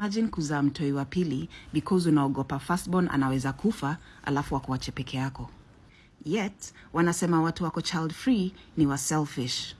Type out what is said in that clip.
imagine kuzaa mtoi wa pili because unaogopa firstborn anaweza kufa alafu wakuache peke yako. Yet wanasema watu wako child free ni wa selfish.